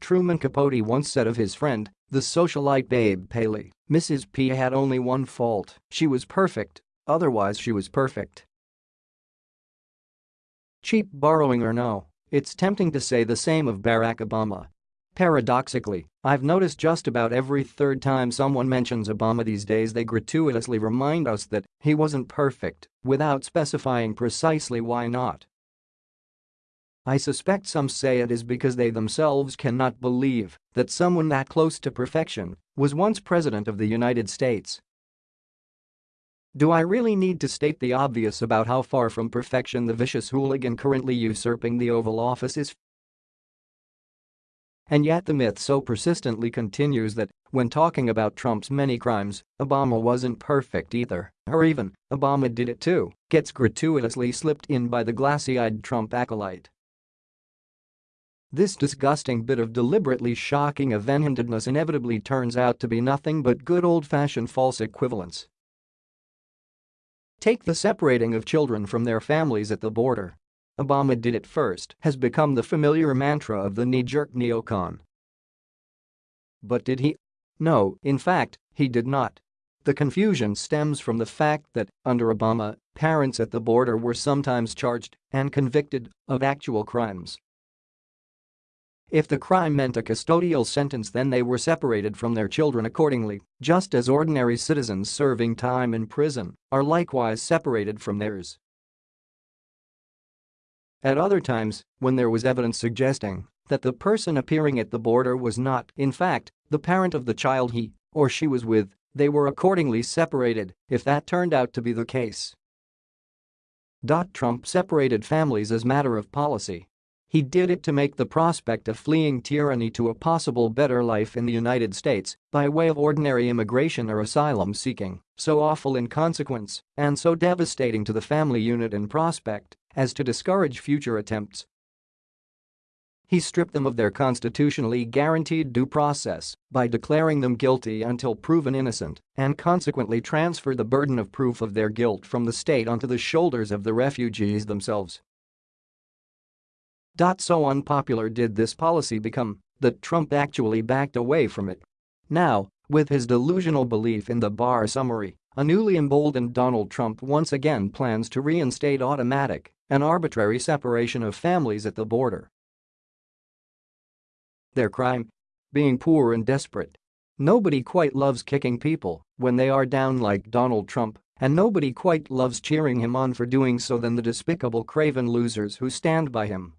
Truman Capote once said of his friend, the socialite Babe Paley, Mrs. P had only one fault, she was perfect, otherwise she was perfect. Cheap borrowing or no, it's tempting to say the same of Barack Obama. Paradoxically, I've noticed just about every third time someone mentions Obama these days they gratuitously remind us that he wasn't perfect, without specifying precisely why not. I suspect some say it is because they themselves cannot believe that someone that close to perfection was once President of the United States. Do I really need to state the obvious about how far from perfection the vicious hooligan currently usurping the Oval Office is? And yet the myth so persistently continues that, when talking about Trump's many crimes, Obama wasn't perfect either, or even, Obama did it too, gets gratuitously slipped in by the glassy-eyed Trump acolyte. This disgusting bit of deliberately shocking even-handedness inevitably turns out to be nothing but good old-fashioned false equivalence. Take the separating of children from their families at the border. Obama did it first has become the familiar mantra of the knee-jerk neocon. But did he? No, in fact, he did not. The confusion stems from the fact that, under Obama, parents at the border were sometimes charged and convicted of actual crimes if the crime meant a custodial sentence then they were separated from their children accordingly, just as ordinary citizens serving time in prison are likewise separated from theirs. At other times, when there was evidence suggesting that the person appearing at the border was not, in fact, the parent of the child he or she was with, they were accordingly separated if that turned out to be the case. Trump separated families as matter of policy he did it to make the prospect of fleeing tyranny to a possible better life in the United States by way of ordinary immigration or asylum seeking so awful in consequence and so devastating to the family unit in prospect as to discourage future attempts. He stripped them of their constitutionally guaranteed due process by declaring them guilty until proven innocent and consequently transferred the burden of proof of their guilt from the state onto the shoulders of the refugees themselves. So unpopular did this policy become that Trump actually backed away from it. Now, with his delusional belief in the Barr summary, a newly emboldened Donald Trump once again plans to reinstate automatic and arbitrary separation of families at the border. Their crime? Being poor and desperate. Nobody quite loves kicking people when they are down like Donald Trump, and nobody quite loves cheering him on for doing so than the despicable craven losers who stand by him.